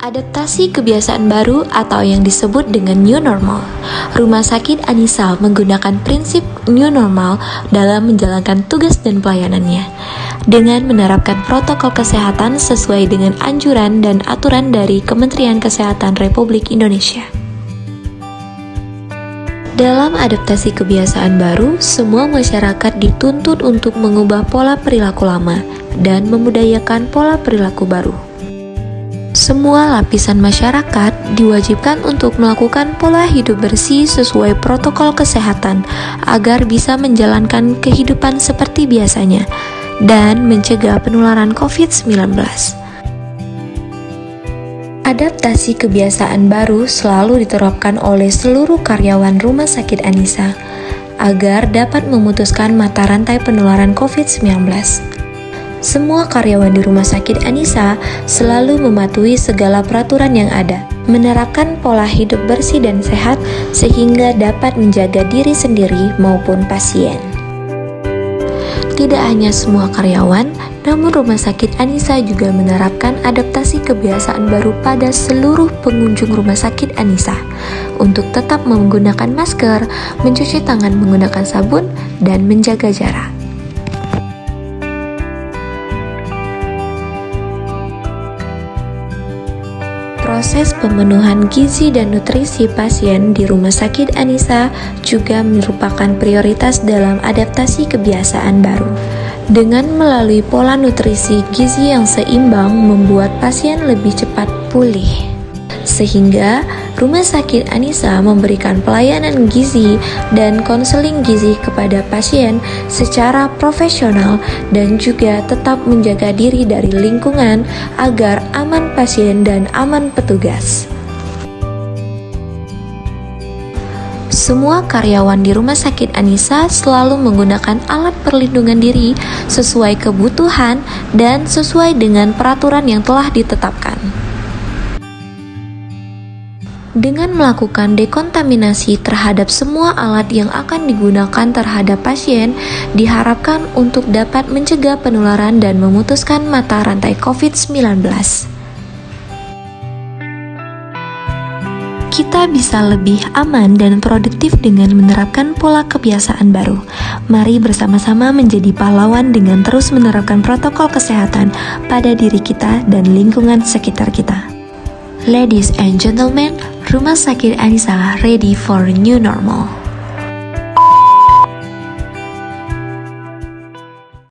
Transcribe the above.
Adaptasi kebiasaan baru atau yang disebut dengan new normal. Rumah sakit Anissa menggunakan prinsip new normal dalam menjalankan tugas dan pelayanannya dengan menerapkan protokol kesehatan sesuai dengan anjuran dan aturan dari Kementerian Kesehatan Republik Indonesia. Dalam adaptasi kebiasaan baru, semua masyarakat dituntut untuk mengubah pola perilaku lama dan memudayakan pola perilaku baru. Semua lapisan masyarakat diwajibkan untuk melakukan pola hidup bersih sesuai protokol kesehatan agar bisa menjalankan kehidupan seperti biasanya dan mencegah penularan COVID-19. Adaptasi kebiasaan baru selalu diterapkan oleh seluruh karyawan Rumah Sakit Anissa agar dapat memutuskan mata rantai penularan COVID-19. Semua karyawan di rumah sakit Anissa selalu mematuhi segala peraturan yang ada, menerapkan pola hidup bersih dan sehat sehingga dapat menjaga diri sendiri maupun pasien. Tidak hanya semua karyawan, namun rumah sakit Anissa juga menerapkan adaptasi kebiasaan baru pada seluruh pengunjung rumah sakit Anissa untuk tetap menggunakan masker, mencuci tangan menggunakan sabun, dan menjaga jarak. Proses pemenuhan gizi dan nutrisi pasien di Rumah Sakit Anissa juga merupakan prioritas dalam adaptasi kebiasaan baru. Dengan melalui pola nutrisi gizi yang seimbang membuat pasien lebih cepat pulih sehingga Rumah Sakit Anissa memberikan pelayanan gizi dan konseling gizi kepada pasien secara profesional dan juga tetap menjaga diri dari lingkungan agar aman pasien dan aman petugas. Semua karyawan di Rumah Sakit Anissa selalu menggunakan alat perlindungan diri sesuai kebutuhan dan sesuai dengan peraturan yang telah ditetapkan. Dengan melakukan dekontaminasi terhadap semua alat yang akan digunakan terhadap pasien, diharapkan untuk dapat mencegah penularan dan memutuskan mata rantai COVID-19. Kita bisa lebih aman dan produktif dengan menerapkan pola kebiasaan baru. Mari bersama-sama menjadi pahlawan dengan terus menerapkan protokol kesehatan pada diri kita dan lingkungan sekitar kita. Ladies and gentlemen, Rumah Sakit Anissa ready for new normal.